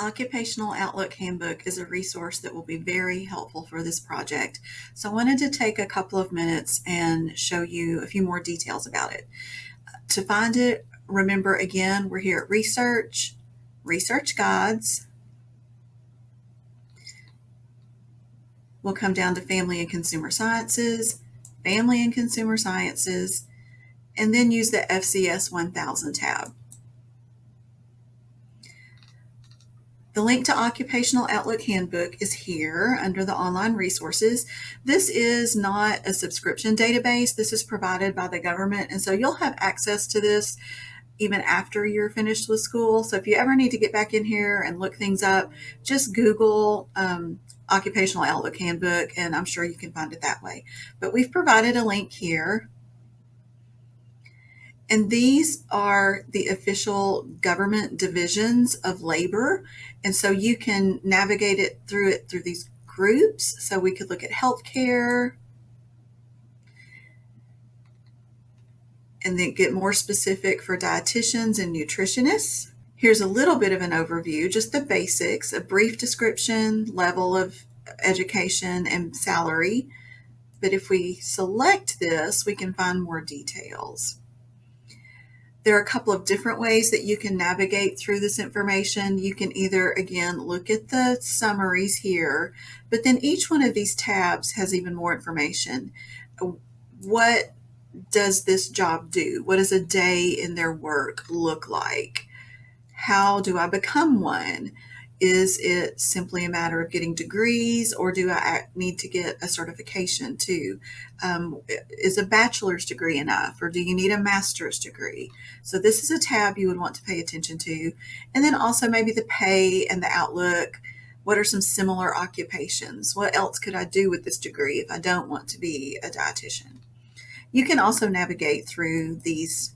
Occupational Outlook Handbook is a resource that will be very helpful for this project. So I wanted to take a couple of minutes and show you a few more details about it. To find it, remember again, we're here at Research, Research Guides. We'll come down to Family and Consumer Sciences, Family and Consumer Sciences, and then use the FCS 1000 tab. The link to Occupational Outlook Handbook is here under the online resources. This is not a subscription database. This is provided by the government. And so you'll have access to this even after you're finished with school. So if you ever need to get back in here and look things up, just Google um, Occupational Outlook Handbook, and I'm sure you can find it that way. But we've provided a link here and these are the official government divisions of labor. And so you can navigate it through it through these groups. So we could look at healthcare and then get more specific for dietitians and nutritionists. Here's a little bit of an overview, just the basics, a brief description, level of education and salary. But if we select this, we can find more details. There are a couple of different ways that you can navigate through this information. You can either, again, look at the summaries here, but then each one of these tabs has even more information. What does this job do? What does a day in their work look like? How do I become one? Is it simply a matter of getting degrees or do I need to get a certification too? Um, is a bachelor's degree enough or do you need a master's degree? So this is a tab you would want to pay attention to. And then also maybe the pay and the outlook. What are some similar occupations? What else could I do with this degree if I don't want to be a dietitian? You can also navigate through these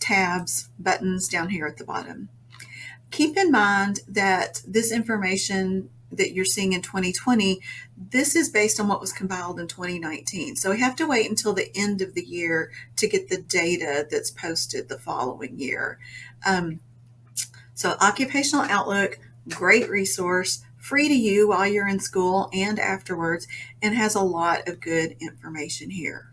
tabs, buttons down here at the bottom. Keep in mind that this information that you're seeing in 2020, this is based on what was compiled in 2019. So we have to wait until the end of the year to get the data that's posted the following year. Um, so Occupational Outlook, great resource, free to you while you're in school and afterwards, and has a lot of good information here.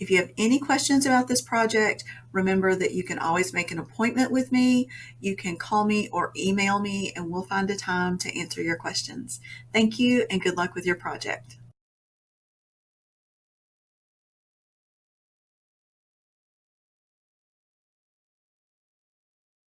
If you have any questions about this project, remember that you can always make an appointment with me. You can call me or email me and we'll find a time to answer your questions. Thank you and good luck with your project.